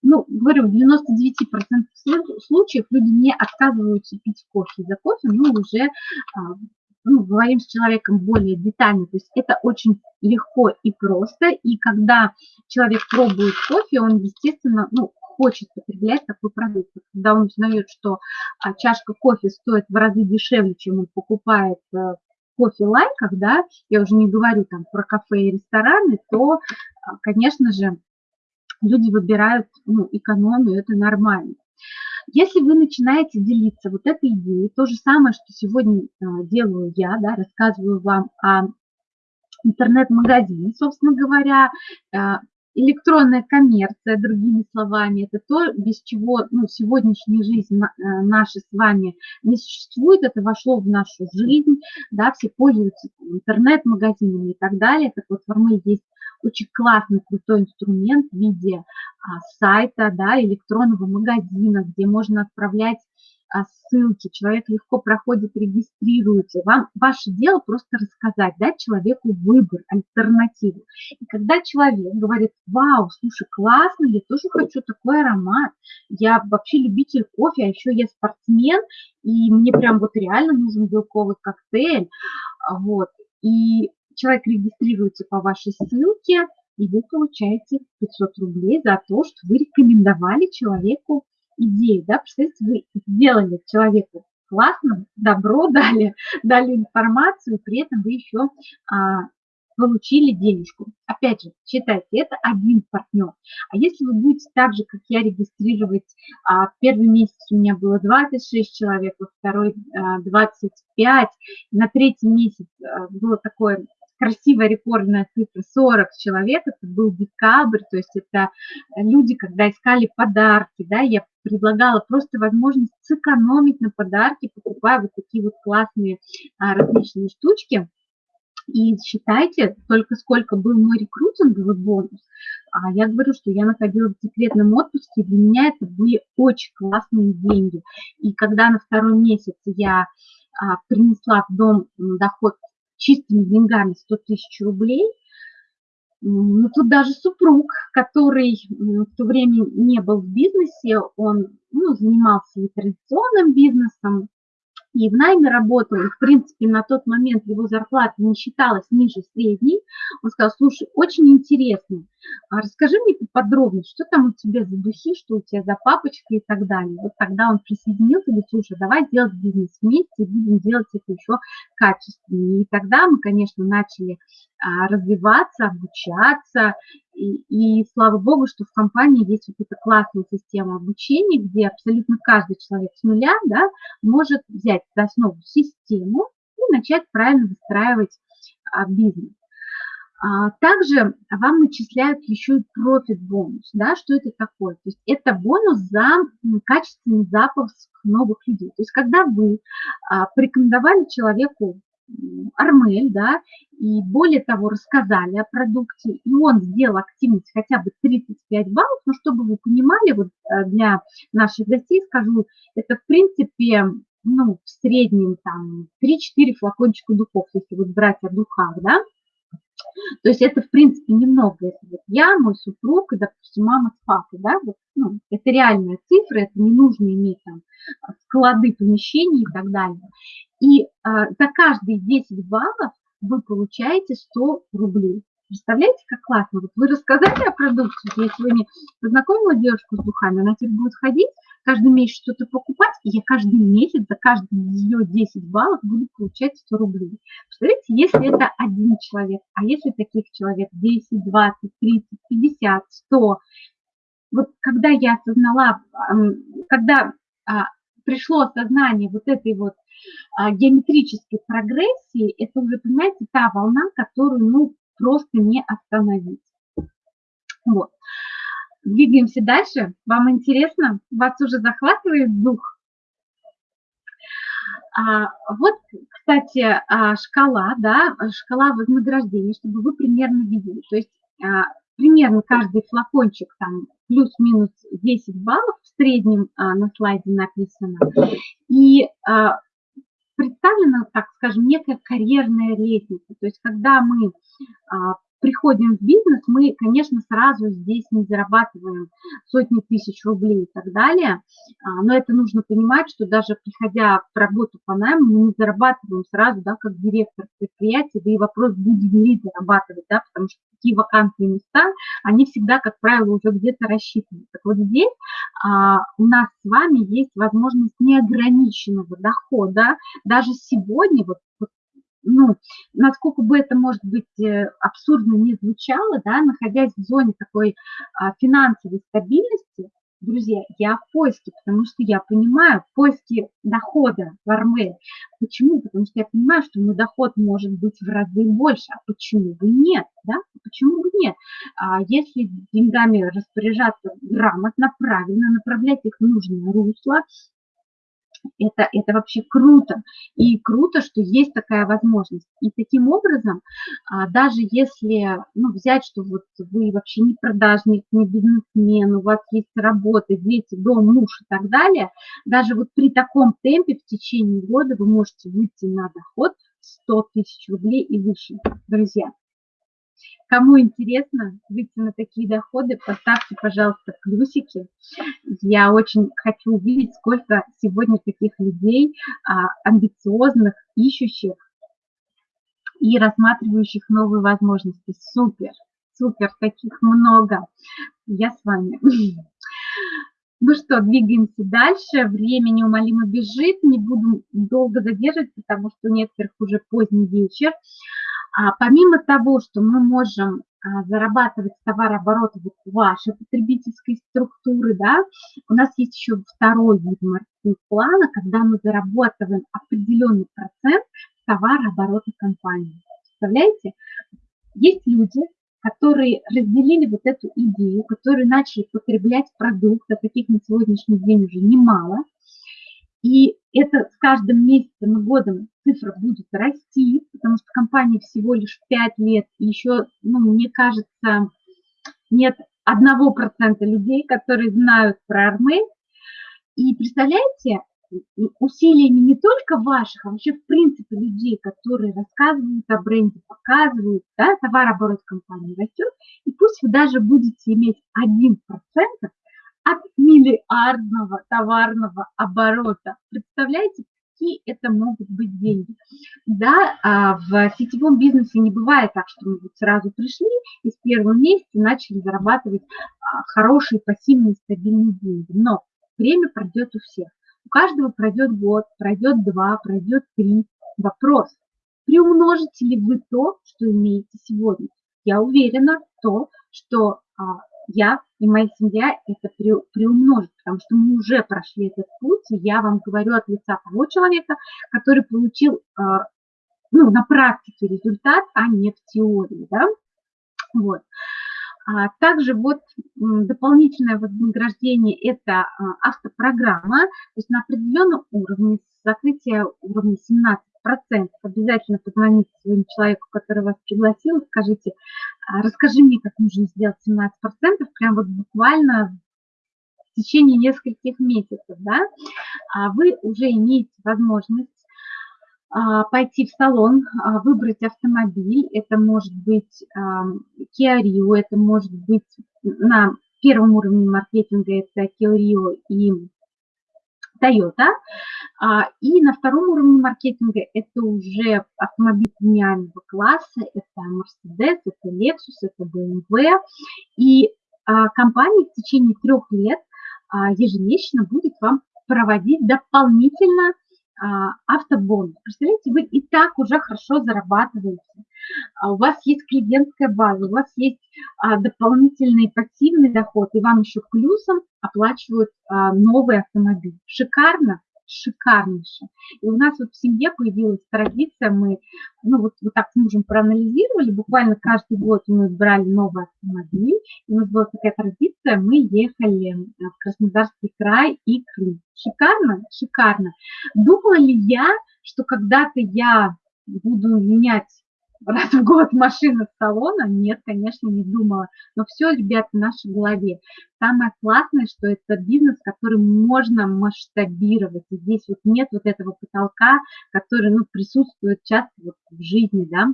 Ну, говорю, в 99% случаев люди не отказываются пить кофе за кофе, но уже а, ну, говорим с человеком более детально. То есть это очень легко и просто. И когда человек пробует кофе, он, естественно, ну, хочет потреблять такой продукт. Когда он узнает, что а, чашка кофе стоит в разы дешевле, чем он покупает э, кофе лайках, да, я уже не говорю там про кафе и рестораны, то, а, конечно же, люди выбирают ну, экономию, это нормально. Если вы начинаете делиться вот этой идеей, то же самое, что сегодня а, делаю я, да, рассказываю вам о интернет-магазине, собственно говоря, а, электронная коммерция, другими словами, это то, без чего ну, сегодняшняя жизнь э, наша с вами не существует, это вошло в нашу жизнь, да, все пользуются интернет-магазинами и так далее. Так вот, Арме есть очень классный, крутой инструмент в виде а, сайта, да, электронного магазина, где можно отправлять а, ссылки, человек легко проходит, регистрируется. Вам ваше дело просто рассказать, дать человеку выбор, альтернативу. И когда человек говорит, вау, слушай, классно, я тоже хочу такой аромат, я вообще любитель кофе, а еще я спортсмен, и мне прям вот реально нужен белковый коктейль, а, вот, и человек регистрируется по вашей ссылке, и вы получаете 500 рублей за то, что вы рекомендовали человеку идею, да, представьте, вы сделали человеку классно, добро [LAUGHS] дали, дали информацию, при этом вы еще а, получили денежку. Опять же, считайте, это один партнер. А если вы будете так же, как я, регистрировать, а, первый месяц у меня было 26 человек, во второй а, 25, на третий месяц а, было такое красивая рекордная цифра 40 человек, это был декабрь, то есть это люди, когда искали подарки, да, я предлагала просто возможность сэкономить на подарки, покупая вот такие вот классные а, различные штучки. И считайте, только сколько был мой рекрутинговый бонус. А я говорю, что я находилась в декретном отпуске, для меня это были очень классные деньги. И когда на второй месяц я а, принесла в дом доход чистыми деньгами 100 тысяч рублей. Ну, тут даже супруг, который в то время не был в бизнесе, он ну, занимался и традиционным бизнесом, и в найме работал, и, в принципе, на тот момент его зарплата не считалась ниже средней, он сказал, слушай, очень интересно, а расскажи мне поподробнее, что там у тебя за духи, что у тебя за папочки и так далее. Вот тогда он присоединился, говорит, слушай, давай делать бизнес вместе, будем делать это еще качественнее. И тогда мы, конечно, начали а, развиваться, обучаться, и, и слава богу, что в компании есть вот эта классная система обучения, где абсолютно каждый человек с нуля да, может взять за основу систему и начать правильно выстраивать а, бизнес. А, также вам начисляют еще и профит бонус. Да, что это такое? То есть это бонус за качественный запуск новых людей. То есть когда вы а, порекомендовали человеку Армель, да, и более того, рассказали о продукте, и он сделал активность хотя бы 35 баллов, но чтобы вы понимали, вот э, для наших гостей скажу, это в принципе, ну, в среднем там 3-4 флакончика духов, если вот брать о духах, да, то есть это, в принципе, немного. Это вот я, мой супруг и, допустим, мама с папой, да, вот, ну, это реальная цифра, это не нужно иметь там склады помещений и так далее. И за каждые 10 баллов вы получаете 100 рублей. Представляете, как классно? Вот вы рассказали о продукции, я сегодня познакомила девушку с духами, она теперь будет ходить, каждый месяц что-то покупать, и я каждый месяц за каждый ее 10 баллов буду получать 100 рублей. Представляете, если это один человек, а если таких человек 10, 20, 30, 50, 100, вот когда я осознала, когда а, пришло осознание вот этой вот а, геометрической прогрессии, это уже, понимаете, та волна, которую, ну, просто не остановить. Вот. Двигаемся дальше. Вам интересно? Вас уже захватывает дух? А, вот, кстати, а, шкала, да, шкала вознаграждения, чтобы вы примерно видели. То есть а, примерно каждый флакончик там плюс-минус 10 баллов в среднем а, на слайде написано. И а, представлена, так скажем, некая карьерная лестница. То есть когда мы а, приходим в бизнес, мы, конечно, сразу здесь не зарабатываем сотни тысяч рублей и так далее, а, но это нужно понимать, что даже приходя в работу по найму, мы не зарабатываем сразу, да, как директор предприятия, да и вопрос, будем ли зарабатывать, да, потому что такие вакантные места, они всегда, как правило, уже где-то рассчитаны. Так вот здесь а, у нас с вами есть возможность неограниченного дохода. Даже сегодня, вот, вот ну, насколько бы это, может быть, э, абсурдно не звучало, да, находясь в зоне такой а, финансовой стабильности, друзья, я в поиске, потому что я понимаю, в поиске дохода в Армель. Почему? Потому что я понимаю, что мой доход может быть в разы больше, а почему бы нет, да? почему бы нет? А если деньгами распоряжаться грамотно, правильно, направлять их в нужное русло, это, это вообще круто. И круто, что есть такая возможность. И таким образом, а, даже если ну, взять, что вот вы вообще не продажник, не бизнесмен, у вас есть работа, дети, дом, муж и так далее, даже вот при таком темпе в течение года вы можете выйти на доход 100 тысяч рублей и выше, друзья. Кому интересно выйти на такие доходы, поставьте, пожалуйста, плюсики. Я очень хочу увидеть, сколько сегодня таких людей а, амбициозных, ищущих и рассматривающих новые возможности. Супер, супер, таких много. Я с вами. Ну что, двигаемся дальше. Время неумолимо бежит. Не буду долго задерживать, потому что у некоторых уже поздний вечер. А помимо того, что мы можем а, зарабатывать с товарооборота вашей потребительской структуры, да, у нас есть еще второй вид маркетинг-плана, когда мы зарабатываем определенный процент товарооборота компании. Представляете? Есть люди, которые разделили вот эту идею, которые начали потреблять продукты, таких на сегодняшний день уже немало, и это с каждым месяцем и годом цифра будет расти, потому что компания всего лишь 5 лет, и еще, ну, мне кажется, нет одного процента людей, которые знают про Армель. И представляете, усилиями не только ваших, а вообще в принципе людей, которые рассказывают о бренде, показывают, да, товарооборот компании растет, и пусть вы даже будете иметь 1%, от миллиардного товарного оборота. Представляете, какие это могут быть деньги. Да, а в сетевом бизнесе не бывает так, что мы вот сразу пришли и с первого месяца начали зарабатывать а, хорошие пассивные стабильные деньги. Но время пройдет у всех. У каждого пройдет год, пройдет два, пройдет три. Вопрос, приумножите ли вы то, что имеете сегодня? Я уверена в то, что а, я и моя семья это при, приумножит, потому что мы уже прошли этот путь, и я вам говорю от лица того человека, который получил а, ну, на практике результат, а не в теории. Да? Вот. А также вот дополнительное вознаграждение – это а, автопрограмма, то есть на определенном уровне, закрытие уровня 17 процентов. Обязательно позвоните своему человеку, который вас пригласил, скажите, «А, расскажи мне, как нужно сделать 17 процентов, прям вот буквально в течение нескольких месяцев, да, а вы уже имеете возможность а, пойти в салон, выбрать автомобиль, это может быть Kia Rio, это может быть на первом уровне маркетинга это Kia Rio и Toyota. А, и на втором уровне маркетинга это уже автомобиль премиального класса, это Mercedes, это Lexus, это BMW. И а, компания в течение трех лет а, ежемесячно будет вам проводить дополнительно а, автобонус. Представляете, вы и так уже хорошо зарабатываете. А у вас есть клиентская база, у вас есть а, дополнительный пассивный доход, и вам еще плюсом оплачивают новый автомобиль. Шикарно? шикарнейше. И у нас вот в семье появилась традиция, мы, ну вот, вот так с мужем проанализировали, буквально каждый год мы брали новый автомобиль, и у нас была такая традиция, мы ехали в Краснодарский край и Крым. Шикарно? Шикарно. Думала ли я, что когда-то я буду менять раз в год машина с салона? Нет, конечно, не думала. Но все, ребята, в нашей голове. Самое классное, что это бизнес, который можно масштабировать. И здесь вот нет вот этого потолка, который ну, присутствует часто вот в жизни, да.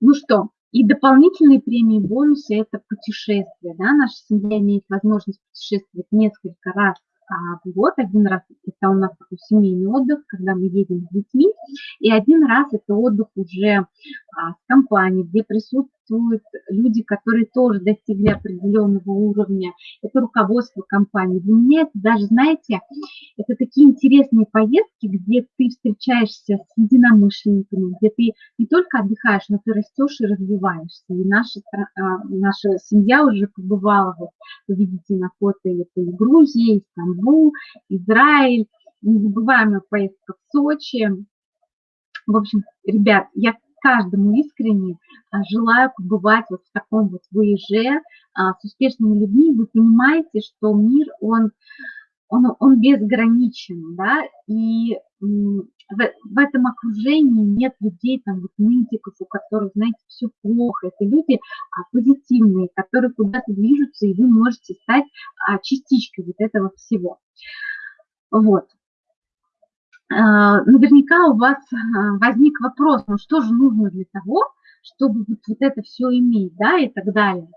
Ну что, и дополнительные премии, бонусы – это путешествия. Да? Наша семья имеет возможность путешествовать несколько раз а, в год. Один раз это у нас такой семейный отдых, когда мы едем с детьми, и один раз это отдых уже а, с компанией, где присутствуют люди, которые тоже достигли определенного уровня. Это руководство компании. Для меня это даже, знаете, это такие интересные поездки, где ты встречаешься с единомышленниками, где ты не только отдыхаешь, но ты растешь и развиваешься. И наша, а, наша семья уже побывала, вот, вы видите на фото, это и Грузия, и Стамбул, Израиль, незабываемая поездка в Сочи. В общем, ребят, я каждому искренне желаю побывать вот в таком вот выезде с успешными людьми. Вы понимаете, что мир, он он, он безграничен, да, и в, в этом окружении нет людей, там, вот нытиков, у которых, знаете, все плохо. Это люди а, позитивные, которые куда-то движутся, и вы можете стать а, частичкой вот этого всего. Вот. А, наверняка у вас а, возник вопрос, ну что же нужно для того, чтобы вот, вот это все иметь, да, и так далее.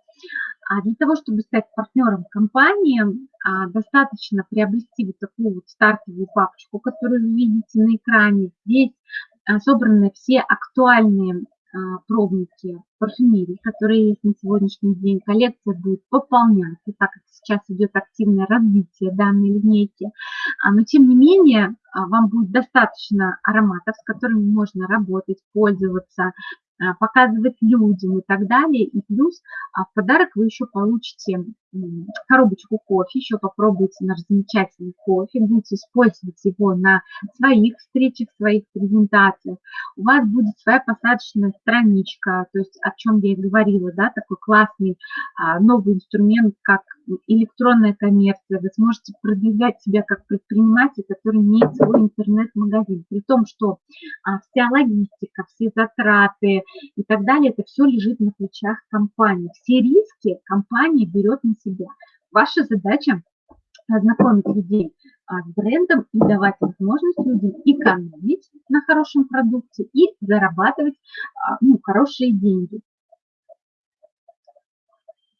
А для того, чтобы стать партнером компании, а, достаточно приобрести вот такую вот стартовую папочку, которую вы видите на экране. Здесь собраны все актуальные пробники парфюмерии, которые есть на сегодняшний день. Коллекция будет пополняться, так как сейчас идет активное развитие данной линейки. Но тем не менее, вам будет достаточно ароматов, с которыми можно работать, пользоваться, Э, показывать людям и так далее. И плюс а в подарок вы еще получите коробочку кофе, еще попробуйте наш замечательный кофе, будете использовать его на своих встречах, своих презентациях. У вас будет своя посадочная страничка, то есть о чем я и говорила, да, такой классный а, новый инструмент, как электронная коммерция, вы сможете продвигать себя как предприниматель, который имеет свой интернет-магазин. При том, что а, вся логистика, все затраты и так далее, это все лежит на плечах компании. Все риски компания берет на себя. Ваша задача ознакомить людей а, с брендом и давать возможность людям экономить на хорошем продукте и зарабатывать а, ну, хорошие деньги.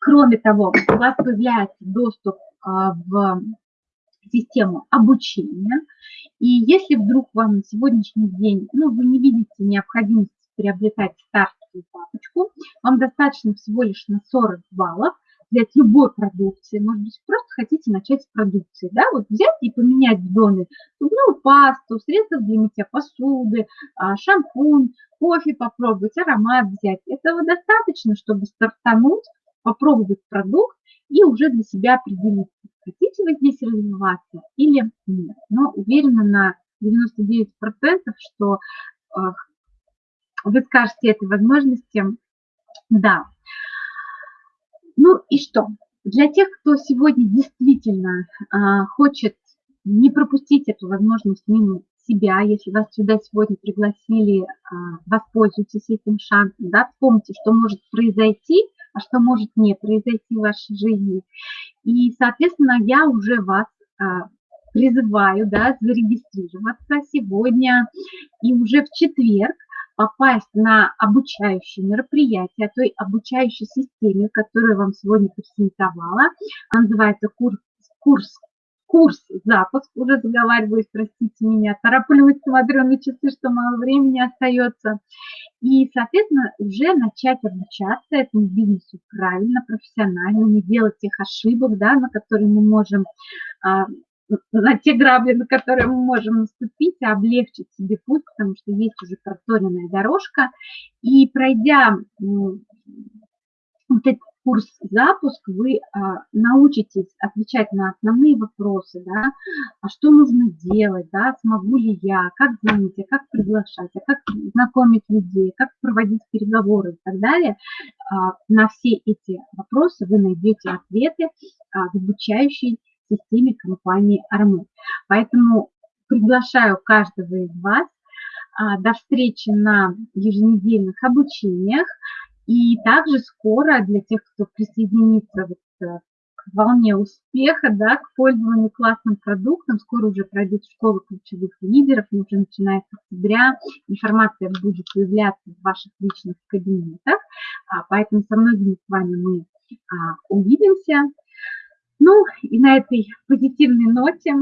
Кроме того, у вас появляется доступ а, в систему обучения. И если вдруг вам на сегодняшний день, ну, вы не видите необходимости приобретать стартовую папочку, вам достаточно всего лишь на 40 баллов взять любой продукции, может быть, просто хотите начать с продукции, да, вот взять и поменять в доме зубную пасту, средства для мытья посуды, а, шампунь, кофе попробовать, аромат взять. Этого достаточно, чтобы стартануть попробовать продукт и уже для себя определить, хотите вы здесь развиваться или нет. Но уверена на 99%, что э, вы скажете этой возможности «да». Ну и что? Для тех, кто сегодня действительно э, хочет не пропустить эту возможность мимо себя, если вас сюда сегодня пригласили, а, воспользуйтесь этим шансом, да, вспомните, что может произойти, а что может не произойти в вашей жизни. И, соответственно, я уже вас а, призываю да, зарегистрироваться сегодня и уже в четверг попасть на обучающее мероприятие, той обучающей системе, которую вам сегодня презентовала. Она называется курс, курс курс запуск, уже заговариваюсь, простите меня, тороплюсь, смотрю на часы, что мало времени остается. И, соответственно, уже начать обучаться этому бизнесу правильно, профессионально, не делать тех ошибок, да, на которые мы можем, а, на те грабли, на которые мы можем наступить, облегчить себе путь, потому что есть уже проторенная дорожка. И пройдя вот эти курс запуск вы а, научитесь отвечать на основные вопросы, да, а что нужно делать, да, смогу ли я, как звонить, а как приглашать, а как знакомить людей, как проводить переговоры и так далее. А, на все эти вопросы вы найдете ответы а, в обучающей системе компании Армы. Поэтому приглашаю каждого из вас а, до встречи на еженедельных обучениях. И также скоро для тех, кто присоединится вот э, к волне успеха, да, к пользованию классным продуктом, скоро уже пройдет школа ключевых лидеров, мы уже начиная с октября, информация будет появляться в ваших личных кабинетах, а, поэтому со многими с вами мы а, увидимся. Ну и на этой позитивной ноте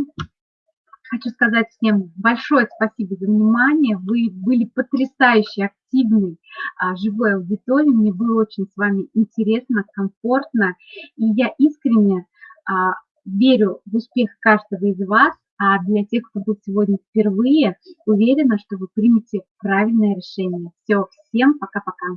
Хочу сказать всем большое спасибо за внимание. Вы были потрясающе активны, а, живой аудиторией. Мне было очень с вами интересно, комфортно. И я искренне а, верю в успех каждого из вас. А для тех, кто был сегодня впервые, уверена, что вы примете правильное решение. Все, всем пока-пока.